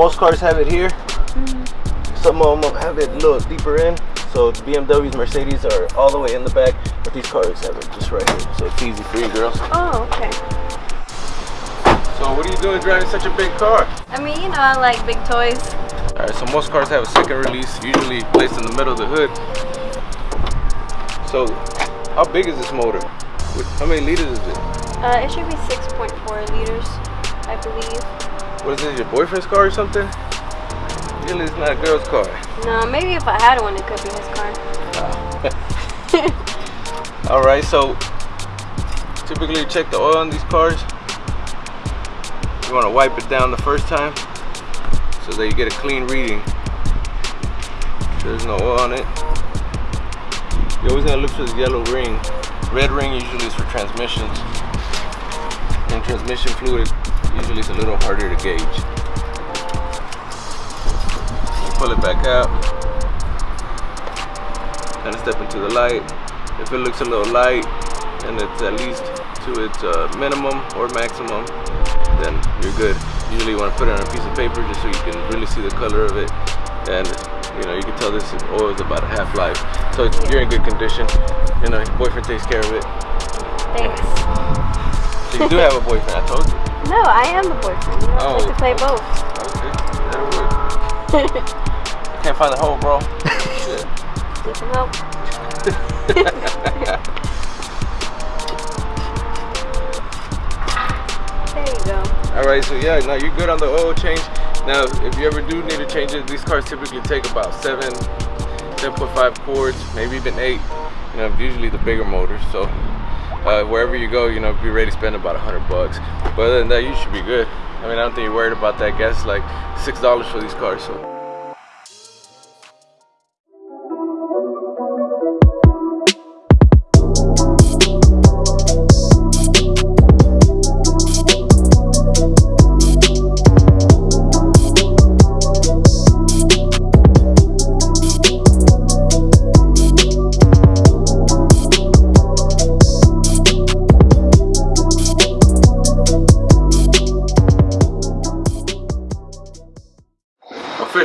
most cars have it here. Mm. Some of them have it a little deeper in. So the BMWs, Mercedes are all the way in the back, but these cars have it just right here. So it's easy for you girls. Oh, okay. So what are you doing driving such a big car? I mean, you know, I like big toys. All right, so most cars have a second release, usually placed in the middle of the hood. So how big is this motor? How many liters is it? Uh, it should be 6.4 liters, I believe. What is this, your boyfriend's car or something? Usually it's not a girl's car. No, maybe if I had one, it could be his car. All right, so typically you check the oil on these cars. You want to wipe it down the first time so that you get a clean reading. There's no oil on it. You always gotta look for this yellow ring. Red ring usually is for transmissions. And transmission fluid usually is a little harder to gauge. Pull it back out. Kind of step into the light. If it looks a little light and it's at least to its uh, minimum or maximum, then you're good. Usually you want to put it on a piece of paper just so you can really see the color of it. And you know, you can tell this oil is about a half life. So you're in good condition. You know, your boyfriend takes care of it. Thanks. So you do have a boyfriend, I told you. No, I am the boyfriend. You I like to play both. Okay, that'll work. I can't find the hole, bro. Shit. Need some help? There you go. All right, so yeah, now you're good on the oil change. Now, if you ever do need to change it, these cars typically take about seven, 7.5 quarts, maybe even eight. You know, usually the bigger motors. So uh, wherever you go, you know, be ready to spend about a hundred bucks. But other than that, you should be good. I mean, I don't think you're worried about that. Gas like six dollars for these cars. So.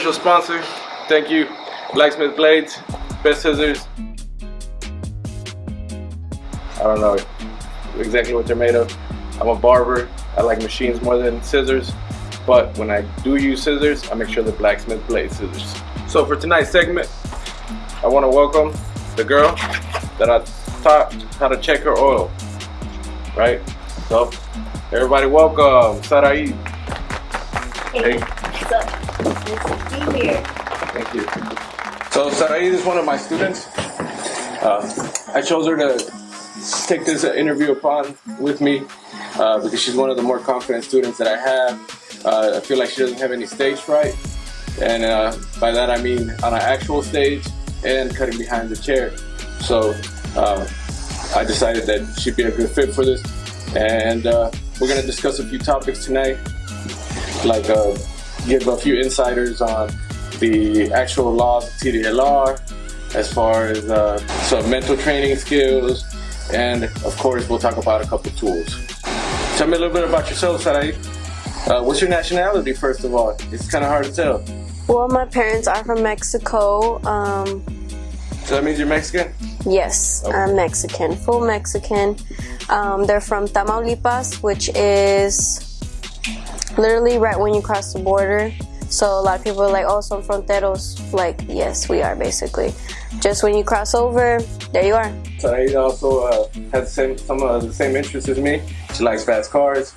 Official sponsor. Thank you, Blacksmith Blades, best scissors. I don't know exactly what they're made of. I'm a barber. I like machines more than scissors. But when I do use scissors, I make sure they're Blacksmith Blade scissors. So for tonight's segment, I want to welcome the girl that I taught how to check her oil. Right? So, everybody welcome, Sarai. Hey. What's up? Nice to be here. Thank you. So Sarai is one of my students. Uh, I chose her to take this interview upon with me uh, because she's one of the more confident students that I have. Uh, I feel like she doesn't have any stage fright. And uh, by that I mean on an actual stage and cutting behind the chair. So uh, I decided that she'd be a good fit for this. And uh, we're gonna discuss a few topics tonight, like give a few insiders on the actual laws of TDLR, as far as uh, some mental training skills, and of course we'll talk about a couple tools. Tell me a little bit about yourself, Sarai. Uh, what's your nationality, first of all? It's kind of hard to tell. Well, my parents are from Mexico. Um, So that means you're Mexican? yes, Okay. I'm Mexican, full Mexican. Um, they're from Tamaulipas, which is literally right when you cross the border. So a lot of people are like, oh, some fronteros. Like, yes, we are basically. Just when you cross over, there you are. Sarai also uh, has same, some of the same interests as me. She likes fast cars,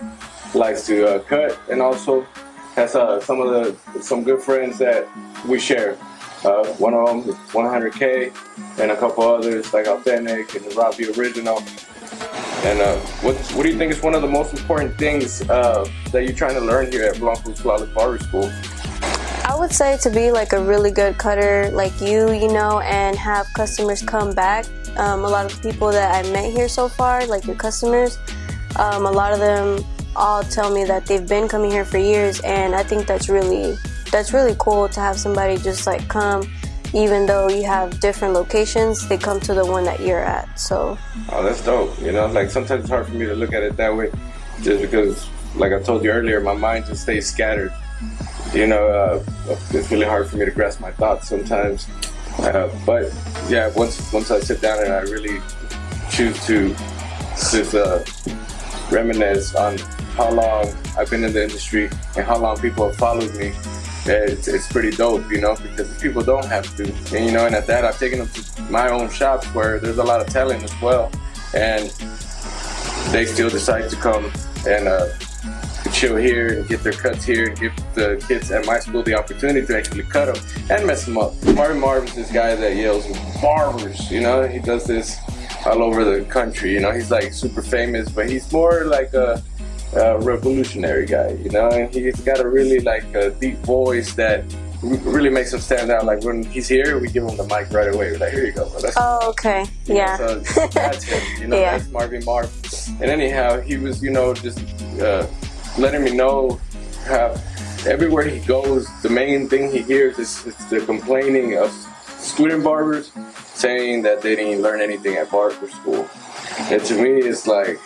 likes to uh, cut, and also has uh, some of the some good friends that we share. Uh, one of them is 100K, and a couple others like Authentic and Robbie Original. And uh, what what do you think is one of the most important things uh, that you're trying to learn here at Blanco's Flawless Barber School? I would say to be like a really good cutter like you, you know, and have customers come back. Um, a lot of people that I met here so far, like your customers, um, a lot of them all tell me that they've been coming here for years, and I think that's really that's really cool to have somebody just like come, even though you have different locations, they come to the one that you're at. So Oh, that's dope. You know, like sometimes it's hard for me to look at it that way. just because, like I told you earlier, my mind just stays scattered. You know, uh, it's really hard for me to grasp my thoughts sometimes. Uh, but yeah, once once I sit down and I really choose to just uh, reminisce on how long I've been in the industry and how long people have followed me, it's, it's pretty dope, you know, because people don't have to. And, you know, and at that, I've taken them to my own shops where there's a lot of talent as well. And they still decide to come and uh, chill here and get their cuts here and give the kids at my school the opportunity to actually cut them and mess them up. Marvin Marvin's this guy that yells barbers, you know, he does this all over the country, you know, he's like super famous, but he's more like a, a revolutionary guy, you know, and he's got a really like a deep voice that really makes him stand out. Like when he's here, we give him the mic right away. We're like, here you go. Oh, okay. Yeah. Know, so that's him. You know, yeah. that's Marvin Marv. And anyhow, he was, you know, just uh, letting me know how everywhere he goes, the main thing he hears is, is the complaining of student barbers saying that they didn't learn anything at barber school. And to me, it's like,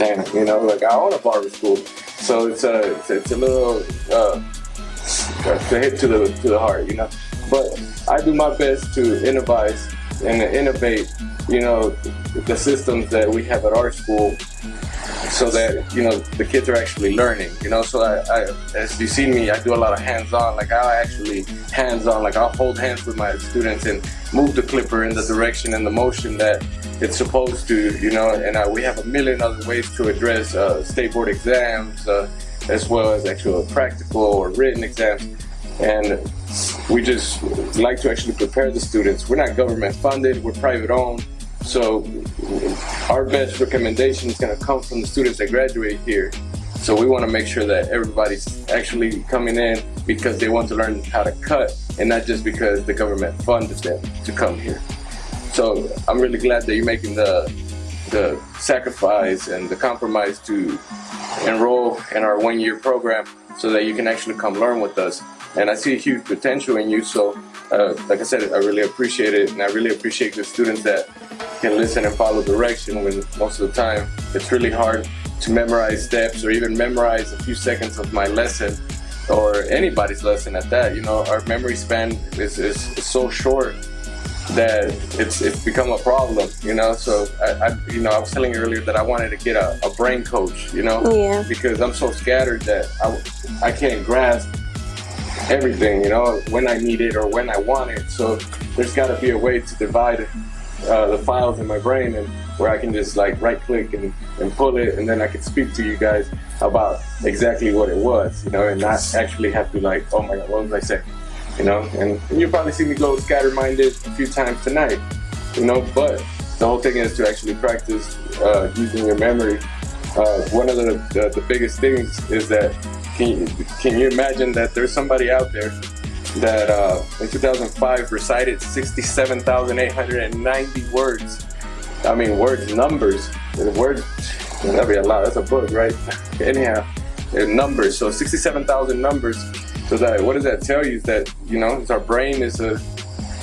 you know, like I own a barber school. So it's a, it's, it's a little, uh, to hit to the, to the heart, you know. But I do my best to innovate and innovate, you know, the systems that we have at our school so that you know the kids are actually learning you know so I, I as you see me I do a lot of hands-on like I actually hands-on like I'll hold hands with my students and move the clipper in the direction and the motion that it's supposed to you know and uh, we have a million other ways to address uh, state board exams uh, as well as actual practical or written exams and we just like to actually prepare the students we're not government funded we're private owned so our best recommendation is going to come from the students that graduate here. So we want to make sure that everybody's actually coming in because they want to learn how to cut and not just because the government funded them to come here. So I'm really glad that you're making the the sacrifice and the compromise to enroll in our one-year program so that you can actually come learn with us. And I see a huge potential in you, so uh, like I said, I really appreciate it, and I really appreciate the students that can listen and follow direction when most of the time it's really hard to memorize steps or even memorize a few seconds of my lesson or anybody's lesson at that. You know, our memory span is, is, is so short that it's it's become a problem, you know. So I, I, you know, I was telling you earlier that I wanted to get a, a brain coach, you know, yeah. because I'm so scattered that I, I can't grasp everything, you know, when I need it or when I want it. So there's got to be a way to divide uh, the files in my brain and where I can just like right click and, and pull it and then I can speak to you guys about exactly what it was, you know, and not actually have to like, oh my God, what was I saying? You know, and, and you'll probably see me go scatter-minded a few times tonight, you know, but the whole thing is to actually practice uh, using your memory. Uh, one of the, the, the biggest things is that can you, can you imagine that there's somebody out there that uh, in 2005 recited 67,890 words. I mean, words, numbers. Words, that'd be a lot. That's a book, right? Anyhow, numbers. So 67,000 numbers. So that what does that tell you? Is that you know, our brain is uh,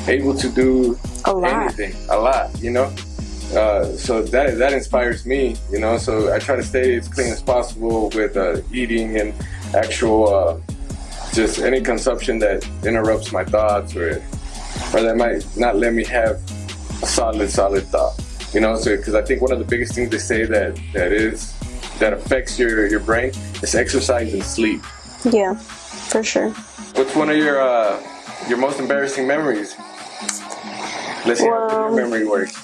able to do a anything, a lot. You know. Uh, so that that inspires me, you know. So I try to stay as clean as possible with uh, eating and actual uh, just any consumption that interrupts my thoughts or or that might not let me have a solid solid thought you know so because i think one of the biggest things they say that that is that affects your your brain is exercise and sleep yeah for sure what's one of your uh your most embarrassing memories let's see well, how your memory works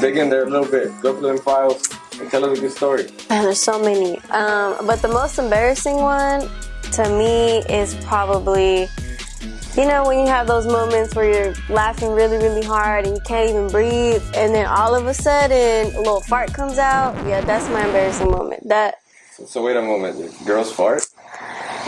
dig in there a little bit go through them files and tell us a good story man there's so many um but the most embarrassing one to me is probably, you know, when you have those moments where you're laughing really, really hard and you can't even breathe, and then all of a sudden a little fart comes out. Yeah, that's my embarrassing moment. That. So, so wait a moment, girls fart?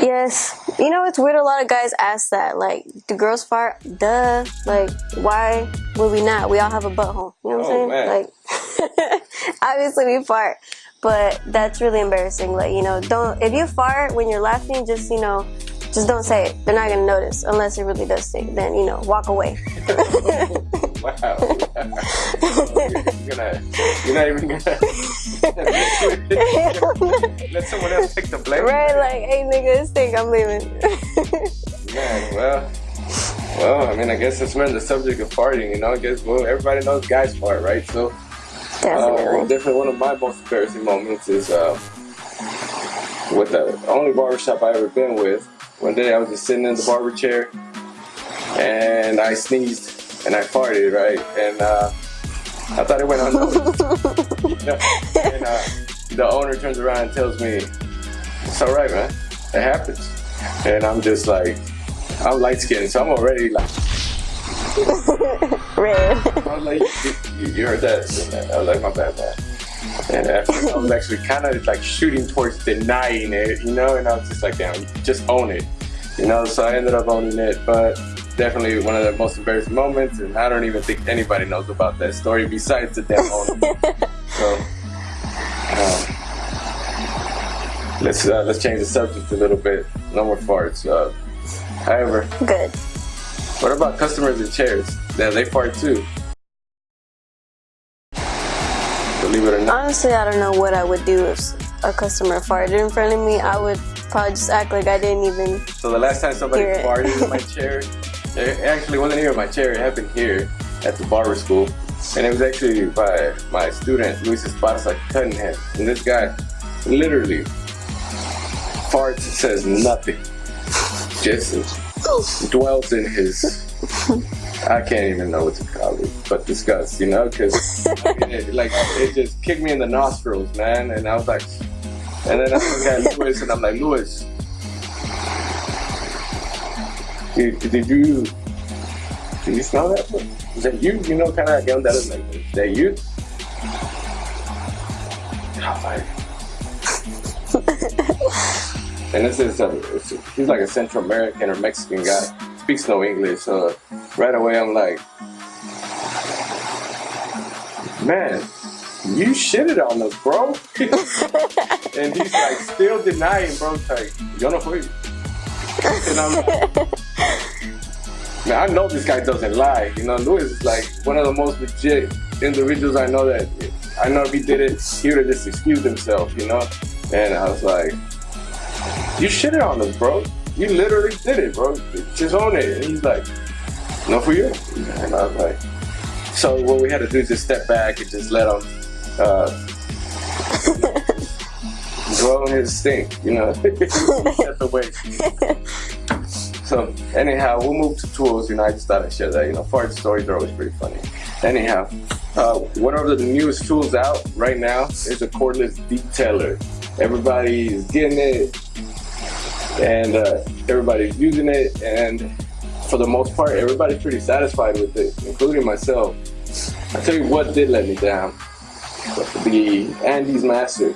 Yes. You know, it's weird a lot of guys ask that. Like, do girls fart? Duh. Like, why would we not? We all have a butthole. You know what oh, I'm saying? Man. Like, obviously we fart but that's really embarrassing. Like, you know, don't, if you fart when you're laughing, just, you know, just don't say it. They're not gonna notice unless it really does stink. Then, you know, walk away. wow. you're, gonna, you're not even gonna let someone else take the blame. Right, like, hey nigga, stink, I'm leaving. Man, well, well, I mean, I guess since we're on the subject of farting, you know, I guess well, everybody knows guys fart, right? So, Definitely. uh, definitely one of my most embarrassing moments is uh, with the only barbershop I ever been with. One day I was just sitting in the barber chair and I sneezed and I farted, right? And uh, I thought it went unnoticed. and uh, the owner turns around and tells me, "It's all right, man. It happens." And I'm just like, I'm light skinned, so I'm already like, Red. I was like, you, you heard that? I was like, my bad, man. And after, I was actually kind of like shooting towards denying it, you know, and I was just like, damn, just own it, you know. So I ended up owning it, but definitely one of the most embarrassing moments, and I don't even think anybody knows about that story besides the owner. so um, let's uh, let's change the subject a little bit. No more farts. Uh, however, Good. what about customers in chairs? Yeah, they fart too. Believe it or not. Honestly, I don't know what I would do if a customer farted in front of me. I would probably just act like I didn't even. So the last time somebody farted in my chair, it actually wasn't here in my chair. It happened here at the barber school, and it was actually by my student Luis Esparza cutting him. And this guy, literally, farts says nothing, just dwells in his. I can't even know what to call it, but disgust, you know, because it, like it just kicked me in the nostrils, man, and I was like, and then I look at Luis and I'm like, Luis, did, did you did you smell that? Is that you? You know, kind of like that is like, is that you? I was like, and this is a, he's like a Central American or Mexican guy, speaks no English, so right away I'm like, man, you shitted on us, bro. and he's like still denying, bro. It's like, yo no fui. And I'm man, I know this guy doesn't lie. You know, Luis is like one of the most legit individuals I know that I know if he did it, he would have just excused himself, you know? And I was like, you shitted on us, bro. You literally did it, bro. Just own it. And he's like, no for you. And I was like, so what we had to do is just step back and just let him uh, dwell on his stink, you know, set the way. So anyhow, we'll move to tools. You know, I just thought I'd share that. You know, fart stories are always pretty funny. Anyhow, uh, one of the newest tools out right now is a cordless detailer. Everybody is getting it, and uh, everybody's using it, and for the most part, everybody's pretty satisfied with it, including myself. I tell you what did let me down: the Andis Master.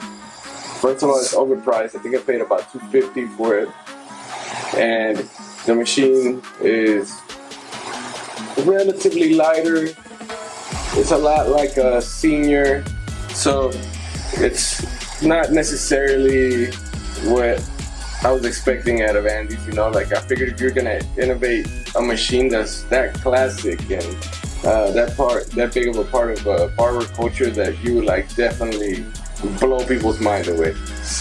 First of all, it's overpriced. I think I paid about 250 for it, and the machine is relatively lighter. It's a lot like a senior, so it's not necessarily what I was expecting out of Andis. You know, like I figured if you're gonna innovate a machine that's that classic and uh, that part, that big of a part of uh, barber culture, that you would like definitely blow people's mind away.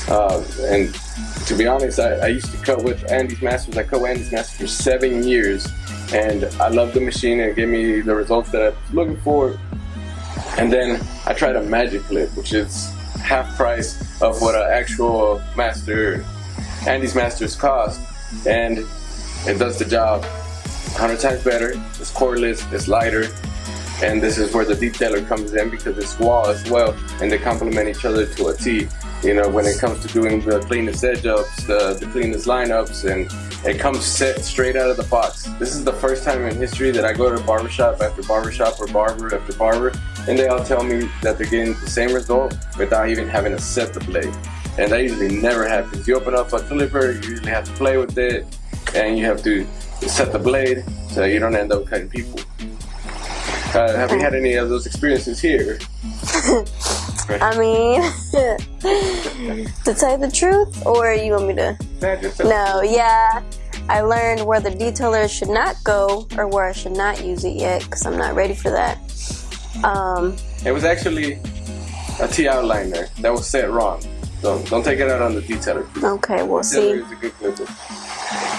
Uh, and to be honest, I, I used to cut with Andis Masters. I cut with Andis Masters for seven years, and I love the machine. It gave me the results that I was looking for. And then I tried a Magic Clip, which is half price of what an actual master, Andis Masters cost, and it does the job 100 times better. It's cordless, it's lighter, and this is where the detailer comes in because it's Wahl as well, and they complement each other to a T. You know, when it comes to doing the cleanest edge ups, the, the cleanest lineups, and it comes set straight out of the box. This is the first time in history that I go to barbershop after barbershop or barber after barber, and they all tell me that they're getting the same result without even having to set the blade. And that usually never happens. You open up a clipper, you usually have to play with it, and you have to set the blade so you don't end up cutting people. Uh, have you had any of those experiences here? I mean, to tell you the truth, or you want me to? No, yeah. I learned where the detailer should not go or where I should not use it yet because I'm not ready for that. Um, it was actually a T outliner that was set wrong. So don't take it out on the detailer. Okay, we'll see.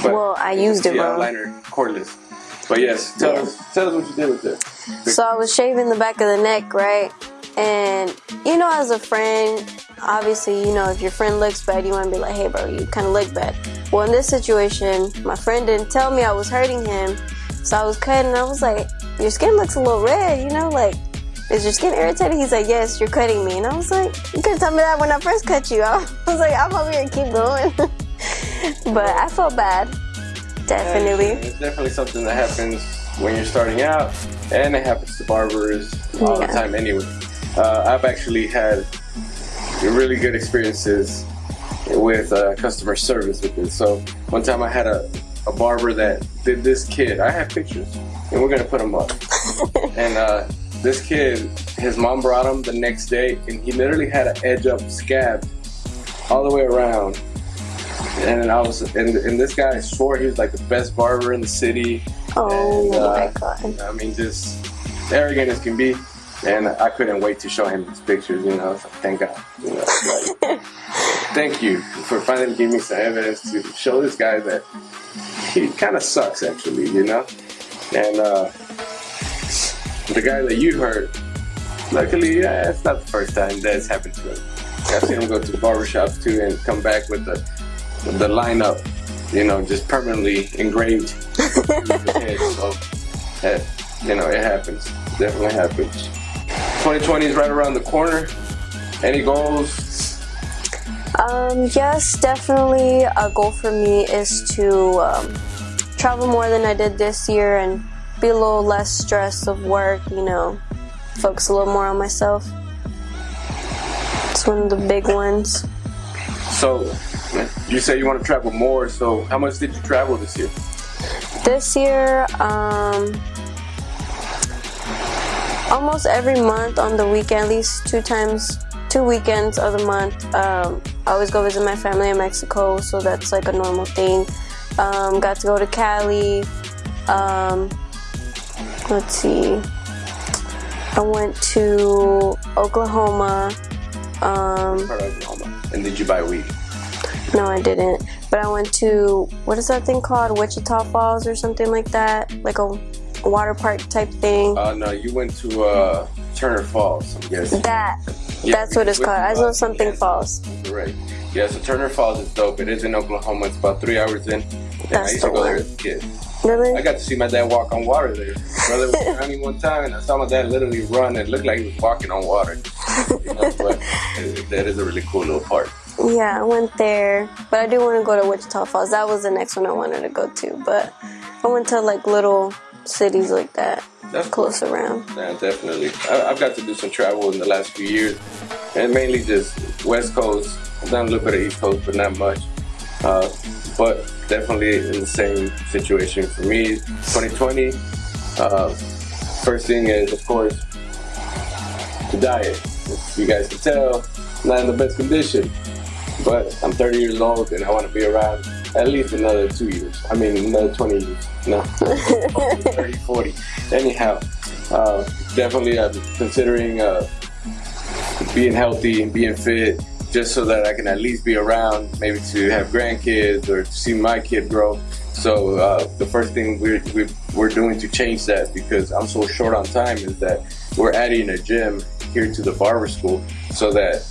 well, I used it wrong. T outliner cordless. But yes, tell, us, tell us what you did with it. So I was shaving the back of the neck, right? And you know, as a friend, obviously, you know, if your friend looks bad, you want to be like, hey, bro, you kind of look bad. Well, in this situation, my friend didn't tell me I was hurting him. So I was cutting, and I was like, your skin looks a little red, you know, like, is your skin irritated? He's like, yes, you're cutting me. And I was like, you could tell me that when I first cut you. I was like, I'm over here, keep going. but I felt bad, definitely. Yeah, it's definitely something that happens when you're starting out, and it happens to barbers all yeah. the time anyway. Uh, I've actually had really good experiences with uh, customer service with this. So one time I had a, a barber that did this kid. I have pictures, and we're gonna put them up. and uh, this kid, his mom brought him the next day, and he literally had an edge up scab all the way around. And I was, and, and this guy swore he was like the best barber in the city. Oh and, uh, my god! I mean, just arrogant as can be and I couldn't wait to show him these pictures. You know, thank God. You know, like, thank you for finally giving me some evidence to show this guy that he kind of sucks, actually. You know, and uh, the guy that you heard, luckily, yeah, it's not the first time that's happened to him. I've seen him go to barbershops too and come back with the the lineup, you know, just permanently engraved in his head. So, you know, it happens. Definitely happens. 2020 is right around the corner. Any goals? Um, yes, definitely a goal for me is to um, travel more than I did this year and be a little less stressed of work, you know, focus a little more on myself. It's one of the big ones. So, you say you want to travel more, so how much did you travel this year? This year, um, almost every month on the weekend, at least two times, two weekends of the month. Um, I always go visit my family in Mexico, so that's like a normal thing. Um, got to go to Cali. Um, let's see. I went to Oklahoma. Um, Oklahoma. And did you buy weed? No, I didn't. But I went to what is that thing called? Wichita Falls or something like that. Like a water park type thing. Uh, no, you went to uh, Turner Falls, I'm guessing. That, yeah, that's what it's called. I know something yeah, falls. Right. Yeah, so Turner Falls is dope. It is in Oklahoma. It's about three hours in. And I used to go there as a kid. Really? I got to see my dad walk on water there. Brother was drowning one time, and I saw my dad literally run and looked like he was walking on water. You know, but that is a really cool little park. Yeah, I went there, but I do want to go to Wichita Falls. That was the next one I wanted to go to, but I went to like little cities like that. That's close cool. around. Yeah, definitely. I, have got to do some travel in the last few years, and mainly just West Coast. I've done a little bit of East Coast, but not much. Uh, but definitely in the same situation for me. 2020. Uh, first thing is, of course, the diet. You guys can tell, not in the best condition. But I'm 30 years old, and I want to be around at least another two years. I mean, another 20 years. No, 30, 40. Anyhow, uh, definitely I'm considering uh, being healthy and being fit just so that I can at least be around, maybe to have grandkids or to see my kid grow. So uh, the first thing we're, we're doing to change that because I'm so short on time is that we're adding a gym here to the barber school so that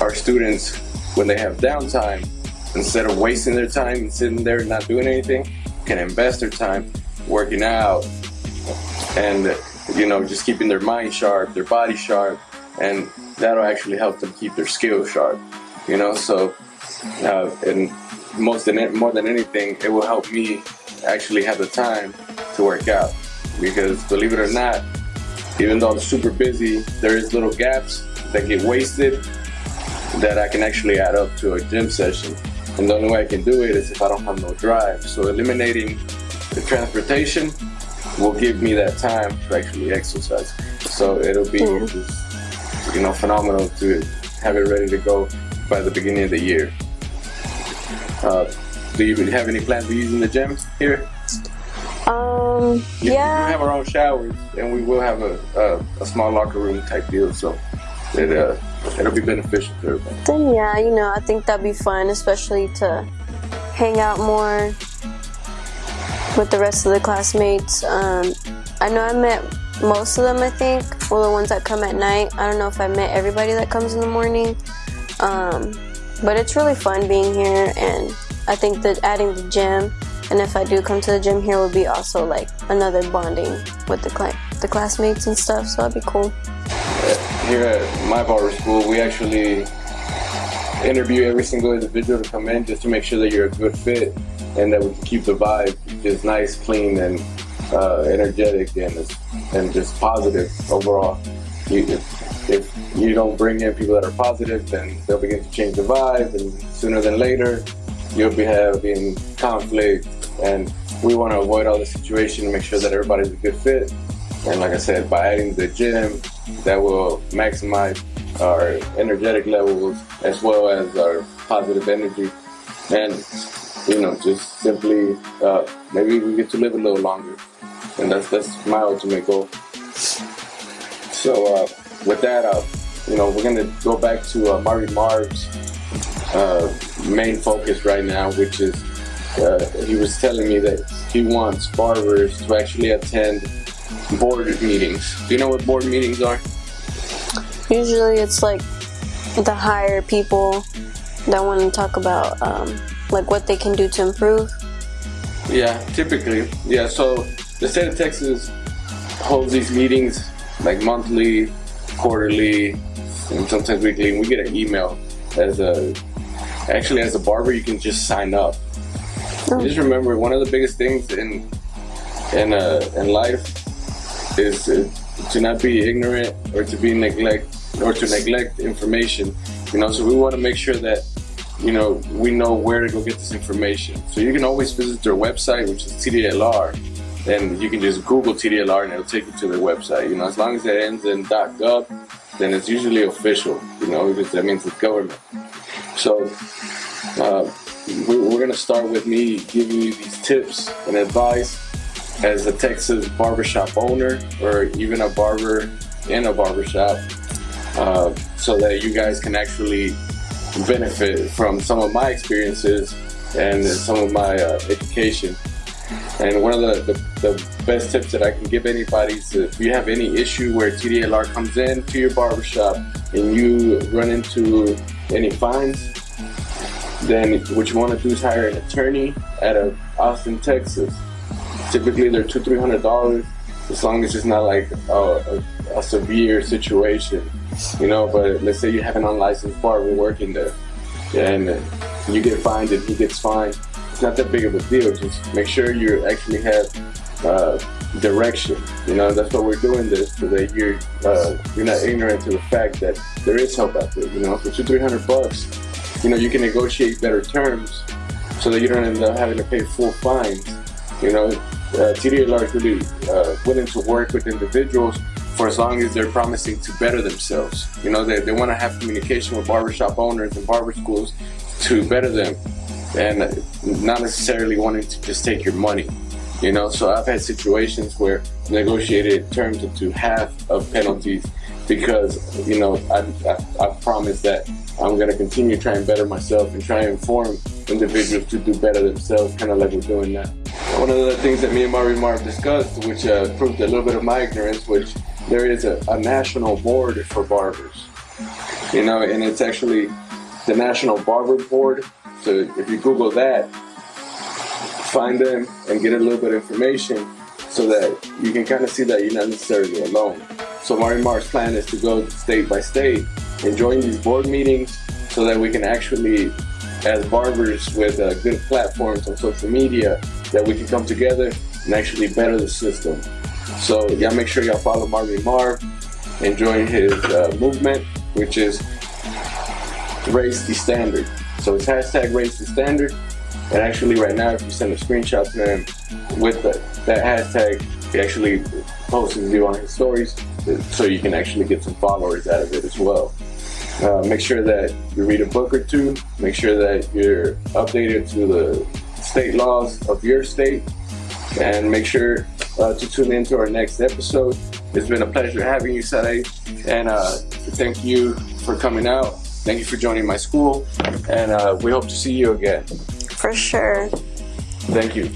our students, when they have downtime, instead of wasting their time and sitting there not doing anything, can invest their time working out and you know just keeping their mind sharp, their body sharp, and that'll actually help them keep their skills sharp. You know, so uh, and most than it, more than anything, it will help me actually have the time to work out because believe it or not, even though I'm super busy, there is little gaps that get wasted that I can actually add up to a gym session. And the only way I can do it is if I don't have no drive. So eliminating the transportation will give me that time to actually exercise. So it'll be just, you know, phenomenal to have it ready to go by the beginning of the year. Uh, Do you have any plans of using the gym here? Um, You- yeah. We have our own showers, and we will have a, a, a small locker room type deal, so it uh, it'll be beneficial to everybody. Then yeah, you know, I think that'd be fun, especially to hang out more with the rest of the classmates. Um, I know I met most of them. I think, well, the ones that come at night. I don't know if I met everybody that comes in the morning. Um, but it's really fun being here, and I think that adding the gym, and if I do come to the gym here, will be also like another bonding with the cla- the classmates and stuff. So that'd be cool. Here at my barber school, we actually interview every single individual to come in just to make sure that you're a good fit and that we can keep the vibe just nice, clean, and uh, energetic and and just positive overall. You, if, if you don't bring in people that are positive, then they'll begin to change the vibe, and sooner than later, you'll be having conflict. And we want to avoid all the situation make sure that everybody's a good fit. And like I said, by adding the gym, that will maximize our energetic levels as well as our positive energy. And, you know, just simply, uh, maybe we get to live a little longer. And that's, that's my ultimate goal. So, uh, with that, uh, you know, we're to go back to uh, Marty Marv's uh, main focus right now, which is uh, he was telling me that he wants barbers to actually attend board meetings. Do you know what board meetings are? Usually it's like the higher people that want to talk about um, like what they can do to improve. Yeah, typically. Yeah, so the state of Texas holds these meetings like monthly, quarterly, and sometimes weekly, and we get an email as a actually as a barber you can just sign up. Just remember one of the biggest things in in uh, in life is to not be ignorant or to be neglect or to neglect information. You know, so we want to make sure that you know we know where to go get this information. So you can always visit their website, which is TDLR, and you can just Google TDLR and it'll take you to their website. You know, as long as it ends in .gov, then it's usually official. You know, because that means it's government. So. Uh, we're going to start with me giving you these tips and advice as a Texas barbershop owner or even a barber in a barbershop uh, so that you guys can actually benefit from some of my experiences and some of my uh, education. And one of the, the, the best tips that I can give anybody is if you have any issue where TDLR comes in to your barbershop and you run into any fines, then what you want to do is hire an attorney out of Austin, Texas. Typically, they're two, three hundred dollars, as long as it's not like a, a, a severe situation, you know. But let's say you have an unlicensed bar, we're working there, and you get fined and he gets fined. It's not that big of a deal. Just make sure you actually have uh, direction. You know, that's why we're doing this so that you're uh, you're not ignorant to the fact that there is help out there. You know, for two, three hundred bucks, you know, you can negotiate better terms so that you don't end up having to pay full fines. You know, uh, really uh, willing to work with individuals for as long as they're promising to better themselves. You know, they, they want to have communication with barbershop owners and barber schools to better them and not necessarily wanting to just take your money. You know, so I've had situations where negotiated terms up to half of penalties because, you know, I, I, I promised that I'm going to continue to try and better myself and try and inform individuals to do better themselves, kind of like we're doing now. One of the things that me and Mari Marv discussed, which uh, proved a little bit of my ignorance, which there is a, a national board for barbers. You know, and it's actually the National Barber Board. So if you Google that, find them and get a little bit of information so that you can kind of see that you're not necessarily alone. So Mari Marv's plan is to go state by state and join these board meetings so that we can actually, as barbers with uh, good platforms on social media, that we can come together and actually better the system. So y'all make sure y'all follow Marvin Marv and join his uh, movement, which is raise the standard. So it's hashtag raise the standard. And actually right now, if you send a screenshot to him with the, that hashtag, he actually posts you on his stories so you can actually get some followers out of it as well. Uh, make sure that you read a book or two. Make sure that you're updated to the state laws of your state. And make sure uh, to tune in to our next episode. It's been a pleasure having you, Sarai. And uh, thank you for coming out. Thank you for joining my school. And uh, we hope to see you again. For sure. Thank you.